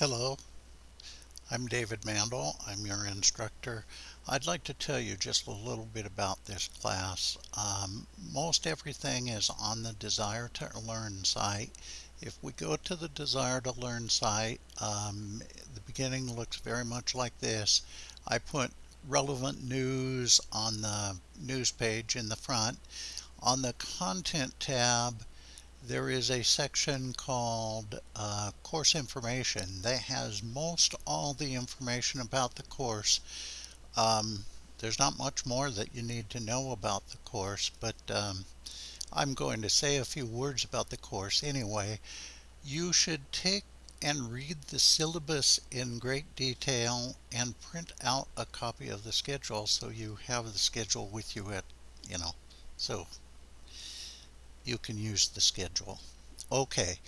Hello, I'm David Mandel. I'm your instructor. I'd like to tell you just a little bit about this class. Um, most everything is on the Desire to Learn site. If we go to the Desire to Learn site, um, the beginning looks very much like this. I put relevant news on the news page in the front. On the Content tab, there is a section called uh, course information that has most all the information about the course. Um, there's not much more that you need to know about the course but um, I'm going to say a few words about the course anyway. You should take and read the syllabus in great detail and print out a copy of the schedule so you have the schedule with you at you know so you can use the schedule. Okay,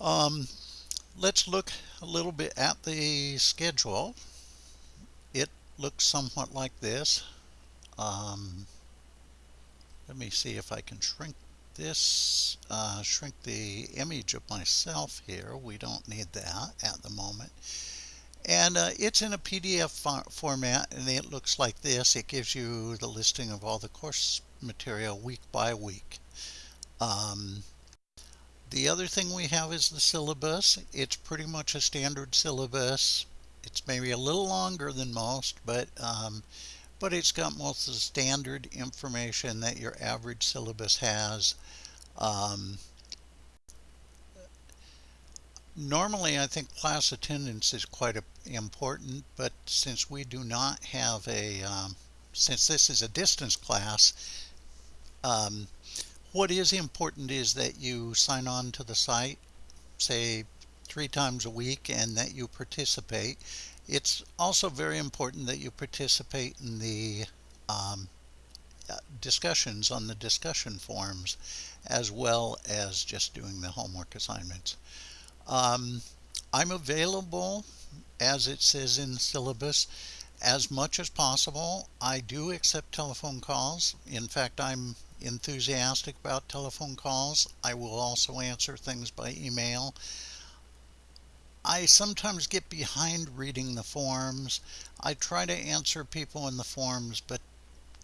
um, let's look a little bit at the schedule. It looks somewhat like this. Um, let me see if I can shrink this, uh, shrink the image of myself here. We don't need that at the moment. And uh, it's in a PDF format and it looks like this. It gives you the listing of all the course material week by week. Um, the other thing we have is the syllabus. It's pretty much a standard syllabus. It's maybe a little longer than most, but um, but it's got most of the standard information that your average syllabus has. Um, normally, I think class attendance is quite a, important, but since we do not have a, um, since this is a distance class, um, what is important is that you sign on to the site, say three times a week, and that you participate. It's also very important that you participate in the um, uh, discussions on the discussion forums as well as just doing the homework assignments. Um, I'm available as it says in the syllabus as much as possible. I do accept telephone calls. In fact, I'm enthusiastic about telephone calls. I will also answer things by email. I sometimes get behind reading the forms. I try to answer people in the forms, but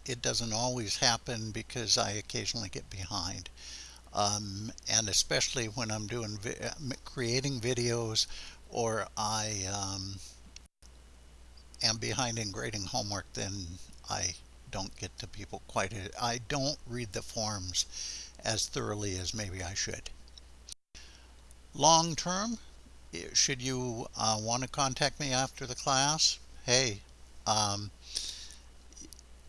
it doesn't always happen because I occasionally get behind. Um, and especially when I'm doing vi creating videos or I um, am behind in grading homework, then I don't get to people quite I don't read the forms as thoroughly as maybe I should. Long term, should you uh, want to contact me after the class, hey, um,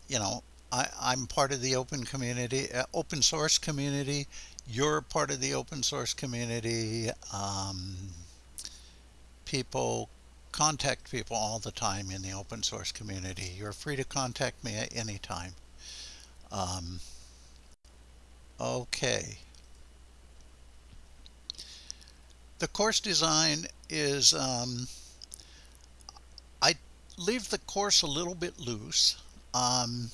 you know, I, am part of the open community, uh, open source community. You're part of the open source community. Um, people contact people all the time in the open source community. You're free to contact me at any time. Um, okay. The course design is, um, I leave the course a little bit loose. Um,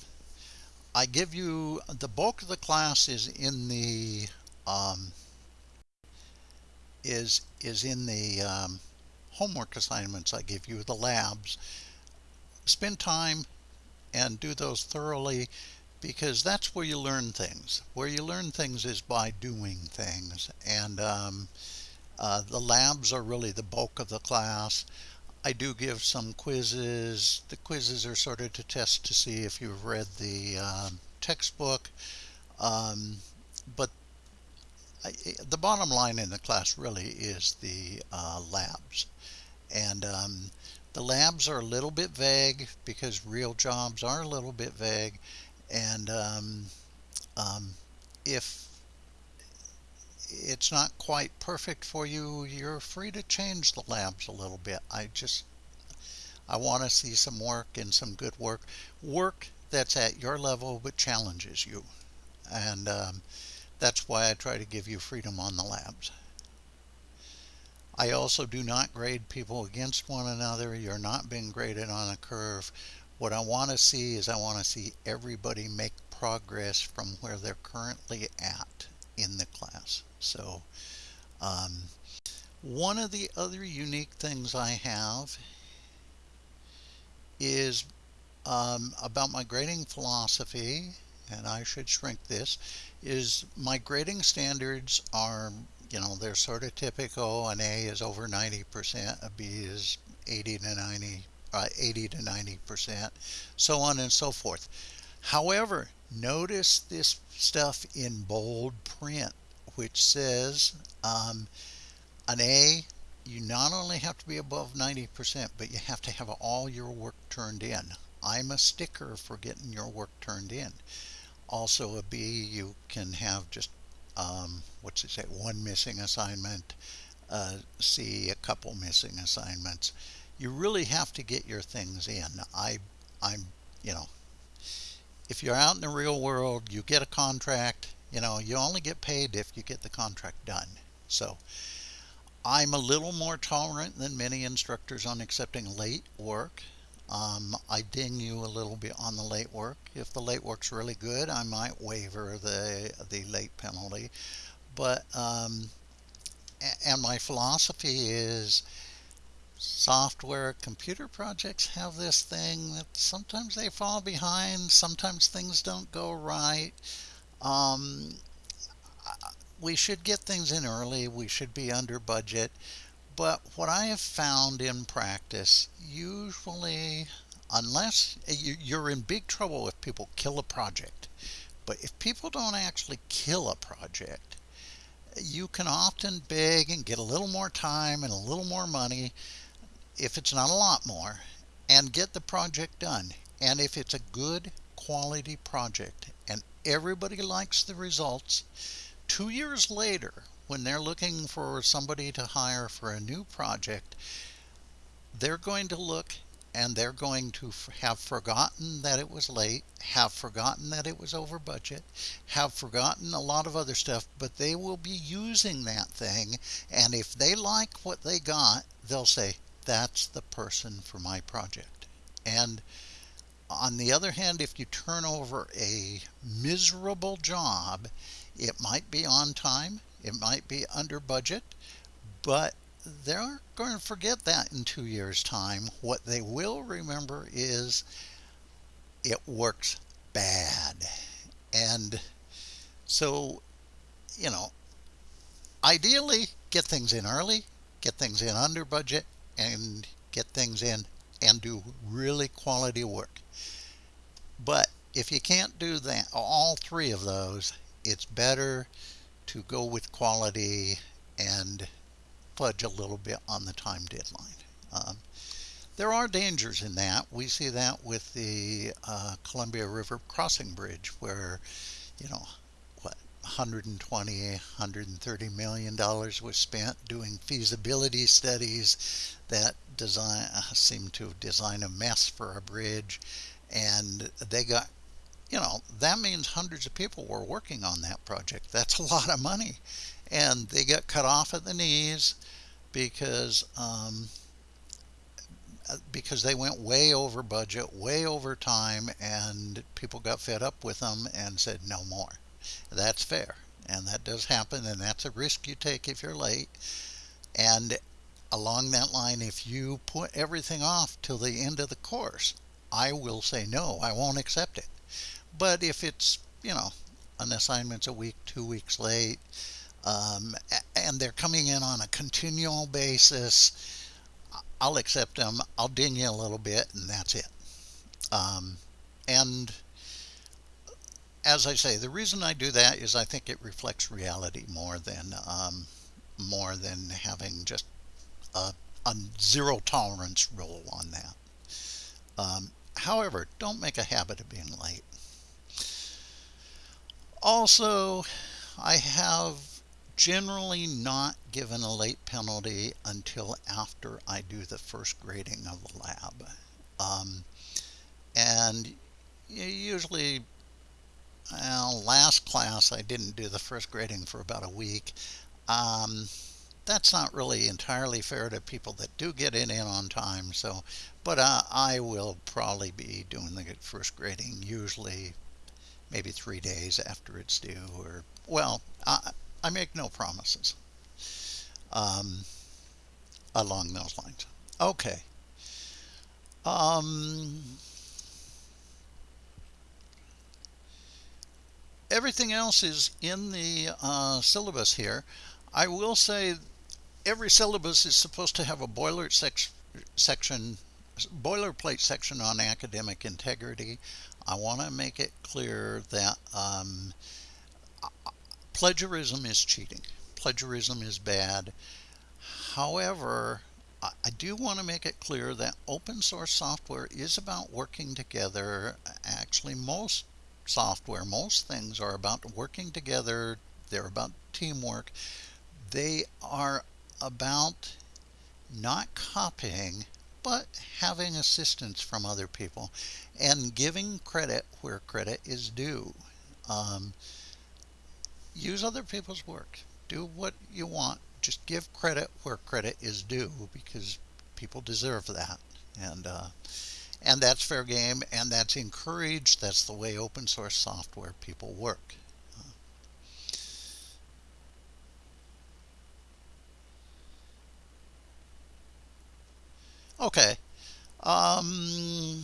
I give you, the bulk of the class is in the, um, is, is in the, um, homework assignments I give you, the labs. Spend time and do those thoroughly because that's where you learn things. Where you learn things is by doing things. And um, uh, the labs are really the bulk of the class. I do give some quizzes. The quizzes are sort of to test to see if you've read the uh, textbook. Um, but The bottom line in the class really is the uh, labs. And um, the labs are a little bit vague because real jobs are a little bit vague. And um, um, if it's not quite perfect for you, you're free to change the labs a little bit. I just, I want to see some work and some good work. Work that's at your level but challenges you. And um, that's why I try to give you freedom on the labs. I also do not grade people against one another. You're not being graded on a curve. What I want to see is I want to see everybody make progress from where they're currently at in the class. So um, One of the other unique things I have is um, about my grading philosophy, and I should shrink this, is my grading standards are, you know, they're sort of typical. An A is over 90%, a B is 80 to 90, uh, 80 to 90%, so on and so forth. However, notice this stuff in bold print, which says um, an A, you not only have to be above 90%, but you have to have all your work turned in. I'm a sticker for getting your work turned in. Also a B, you can have just, um, what's it say, one missing assignment, uh, C, a couple missing assignments. You really have to get your things in. I, I'm, you know, if you're out in the real world, you get a contract, you know, you only get paid if you get the contract done. So I'm a little more tolerant than many instructors on accepting late work. Um, I ding you a little bit on the late work. If the late work's really good, I might waiver the the late penalty. But um, and my philosophy is software computer projects have this thing that sometimes they fall behind, sometimes things don't go right. Um, we should get things in early, we should be under budget. But what I have found in practice, usually, unless eh, you're in big trouble if people kill a project, but if people don't actually kill a project, you can often beg and get a little more time and a little more money if it's not a lot more, and get the project done. And if it's a good quality project and everybody likes the results, two years later, when they're looking for somebody to hire for a new project, they're going to look and they're going to have forgotten that it was late, have forgotten that it was over budget, have forgotten a lot of other stuff, but they will be using that thing. And if they like what they got, they'll say, that's the person for my project. And on the other hand, if you turn over a miserable job, it might be on time, it might be under budget, but they're going to forget that in two years' time. What they will remember is it works bad. And so, you know, ideally, get things in early, get things in under budget, and get things in and do really quality work. But if you can't do that, all three of those, it's better to go with quality and fudge a little bit on the time deadline. Um, there are dangers in that. We see that with the uh, Columbia River Crossing Bridge where, you know, what, 120, 130 million dollars was spent doing feasibility studies that design seemed to design a mess for a bridge, and they got, you know, that means hundreds of people were working on that project. That's a lot of money, and they got cut off at the knees because. Um, because they went way over budget, way over time, and people got fed up with them and said no more. That's fair. And that does happen, and that's a risk you take if you're late. And along that line, if you put everything off till the end of the course, I will say no, I won't accept it. But if it's, you know, an assignment's a week, two weeks late, um, and they're coming in on a continual basis, I'll accept them. I'll ding you a little bit, and that's it. Um, and as I say, the reason I do that is I think it reflects reality more than um, more than having just a, a, zero tolerance rule on that. Um, however, don't make a habit of being late. Also, I have generally not given a late penalty until after I do the first grading of the lab. Um, and usually well, last class I didn't do the first grading for about a week. Um, that's not really entirely fair to people that do get it in on time. So, but uh, I will probably be doing the first grading usually maybe three days after it's due, or well, I, I make no promises. Um, along those lines. Okay. Um, everything else is in the uh, syllabus here. I will say every syllabus is supposed to have a boiler sec section, boilerplate section on academic integrity. I want to make it clear that um, plagiarism is cheating. Plagiarism is bad. However, I do want to make it clear that open source software is about working together. Actually, most software, most things are about working together. They're about teamwork. They are about not copying, but having assistance from other people and giving credit where credit is due. Um, use other people's work. Do what you want just give credit where credit is due because people deserve that. And, uh, and that's fair game and that's encouraged. That's the way open source software people work. Okay. Um,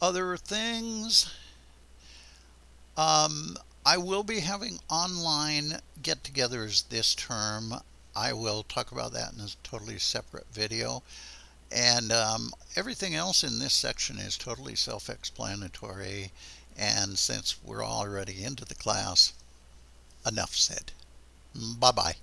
other things. Um, I will be having online get-togethers this term. I will talk about that in a totally separate video. And um, everything else in this section is totally self-explanatory. And since we're already into the class, enough said. Bye-bye.